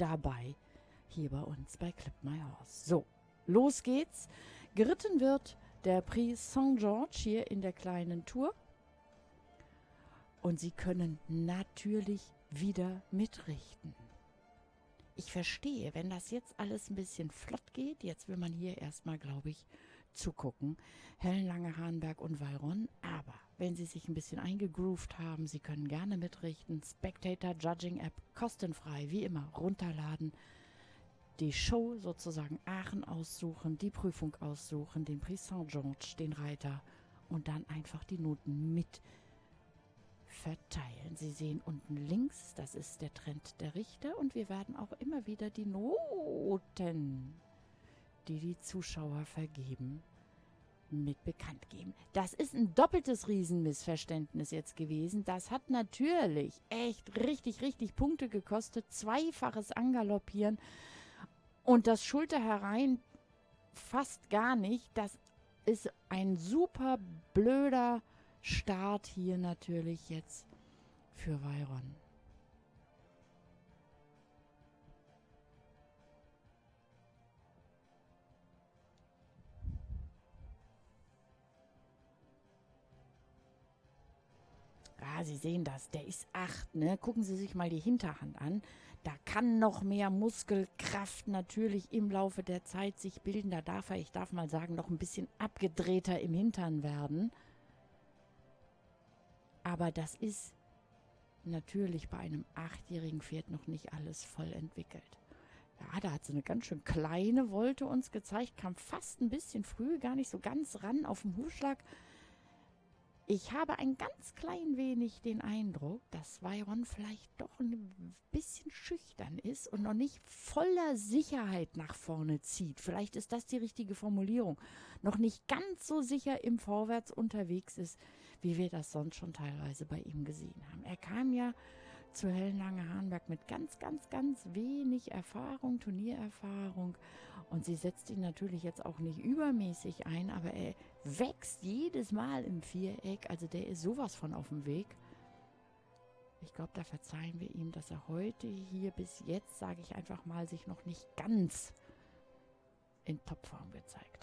dabei hier bei uns bei Clip My Horse. So, los geht's. Geritten wird der Prix St. George hier in der kleinen Tour. Und Sie können natürlich wieder mitrichten. Ich verstehe, wenn das jetzt alles ein bisschen flott geht, jetzt will man hier erstmal, glaube ich, zugucken. Helen Lange, Hahnberg und Valron. Aber wenn Sie sich ein bisschen eingegroovt haben, Sie können gerne mitrichten. Spectator Judging App kostenfrei, wie immer, runterladen. Die Show sozusagen Aachen aussuchen, die Prüfung aussuchen, den Prix Saint-Georges, den Reiter und dann einfach die Noten mit verteilen. Sie sehen unten links, das ist der Trend der Richter und wir werden auch immer wieder die Noten, die die Zuschauer vergeben, mit bekannt geben. Das ist ein doppeltes Riesenmissverständnis jetzt gewesen. Das hat natürlich echt richtig, richtig Punkte gekostet. Zweifaches Angaloppieren und das Schulter herein fast gar nicht. Das ist ein super blöder Start hier natürlich jetzt für Veyron. Ah, Sie sehen das, der ist 8, ne? Gucken Sie sich mal die Hinterhand an. Da kann noch mehr Muskelkraft natürlich im Laufe der Zeit sich bilden. Da darf er, ich darf mal sagen, noch ein bisschen abgedrehter im Hintern werden. Aber das ist natürlich bei einem achtjährigen Pferd noch nicht alles voll entwickelt. Ja, da hat sie eine ganz schön kleine Wolte uns gezeigt, kam fast ein bisschen früh, gar nicht so ganz ran auf dem Hufschlag. Ich habe ein ganz klein wenig den Eindruck, dass Byron vielleicht doch ein bisschen schüchtern ist und noch nicht voller Sicherheit nach vorne zieht. Vielleicht ist das die richtige Formulierung. Noch nicht ganz so sicher im Vorwärts unterwegs ist, wie wir das sonst schon teilweise bei ihm gesehen haben. Er kam ja zu Hellenlange Hahnberg mit ganz, ganz, ganz wenig Erfahrung, Turniererfahrung. Und sie setzt ihn natürlich jetzt auch nicht übermäßig ein, aber er wächst jedes Mal im Viereck. Also der ist sowas von auf dem Weg. Ich glaube, da verzeihen wir ihm, dass er heute hier bis jetzt, sage ich einfach mal, sich noch nicht ganz in Topform gezeigt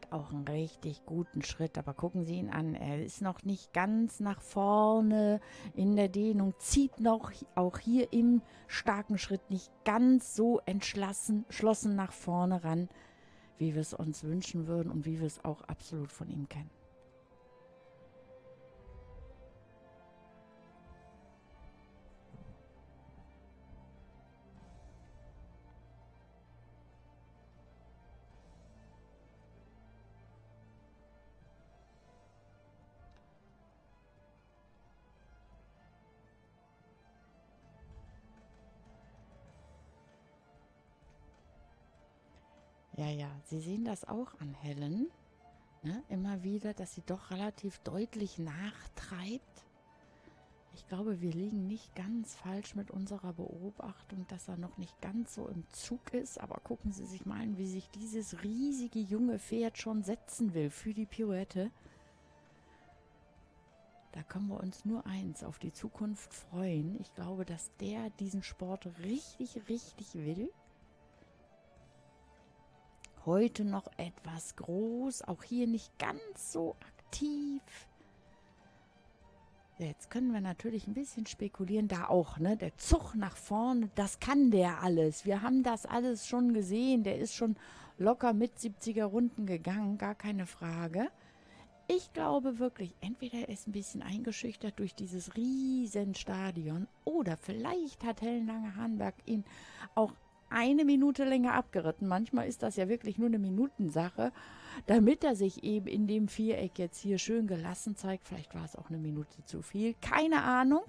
hat auch einen richtig guten Schritt, aber gucken Sie ihn an. Er ist noch nicht ganz nach vorne in der Dehnung, zieht noch auch hier im starken Schritt nicht ganz so entschlossen schlossen nach vorne ran, wie wir es uns wünschen würden und wie wir es auch absolut von ihm kennen. Ja, ja, Sie sehen das auch an Helen. Ne? Immer wieder, dass sie doch relativ deutlich nachtreibt. Ich glaube, wir liegen nicht ganz falsch mit unserer Beobachtung, dass er noch nicht ganz so im Zug ist. Aber gucken Sie sich mal an, wie sich dieses riesige junge Pferd schon setzen will für die Pirouette. Da können wir uns nur eins auf die Zukunft freuen. Ich glaube, dass der diesen Sport richtig, richtig will heute noch etwas groß, auch hier nicht ganz so aktiv. Jetzt können wir natürlich ein bisschen spekulieren, da auch, ne? Der Zug nach vorne, das kann der alles. Wir haben das alles schon gesehen. Der ist schon locker mit 70er Runden gegangen, gar keine Frage. Ich glaube wirklich, entweder er ist ein bisschen eingeschüchtert durch dieses riesen Stadion oder vielleicht hat Helen Lange-Hahnberg ihn auch eine Minute länger abgeritten. Manchmal ist das ja wirklich nur eine Minutensache, damit er sich eben in dem Viereck jetzt hier schön gelassen zeigt. Vielleicht war es auch eine Minute zu viel. Keine Ahnung.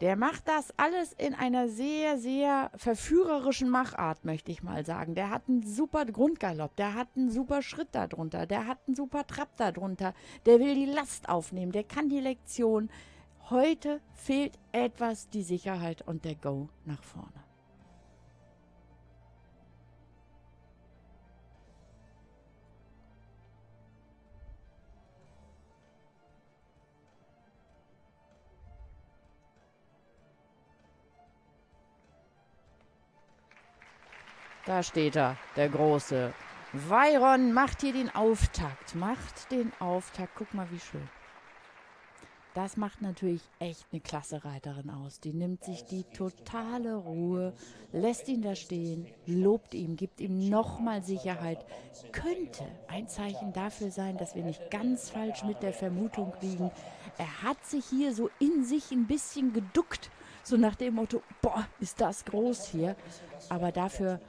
Der macht das alles in einer sehr, sehr verführerischen Machart, möchte ich mal sagen. Der hat einen super Grundgalopp, der hat einen super Schritt darunter, der hat einen super Trab darunter, der will die Last aufnehmen, der kann die Lektion Heute fehlt etwas die Sicherheit und der Go nach vorne. Da steht er, der Große. Veyron macht hier den Auftakt. Macht den Auftakt. Guck mal, wie schön. Das macht natürlich echt eine klasse Reiterin aus. Die nimmt sich die totale Ruhe, lässt ihn da stehen, lobt ihm, gibt ihm nochmal Sicherheit. Könnte ein Zeichen dafür sein, dass wir nicht ganz falsch mit der Vermutung liegen. Er hat sich hier so in sich ein bisschen geduckt, so nach dem Motto, boah, ist das groß hier. Aber dafür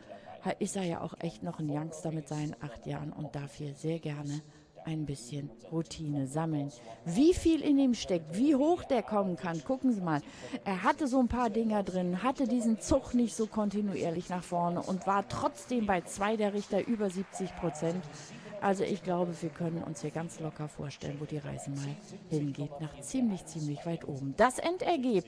ist er ja auch echt noch ein Youngster mit seinen acht Jahren und darf hier sehr gerne ein bisschen Routine sammeln. Wie viel in ihm steckt, wie hoch der kommen kann, gucken Sie mal. Er hatte so ein paar Dinger drin, hatte diesen Zug nicht so kontinuierlich nach vorne und war trotzdem bei zwei der Richter über 70 Prozent. Also ich glaube, wir können uns hier ganz locker vorstellen, wo die Reise mal hingeht, nach ziemlich, ziemlich weit oben. Das Endergebnis.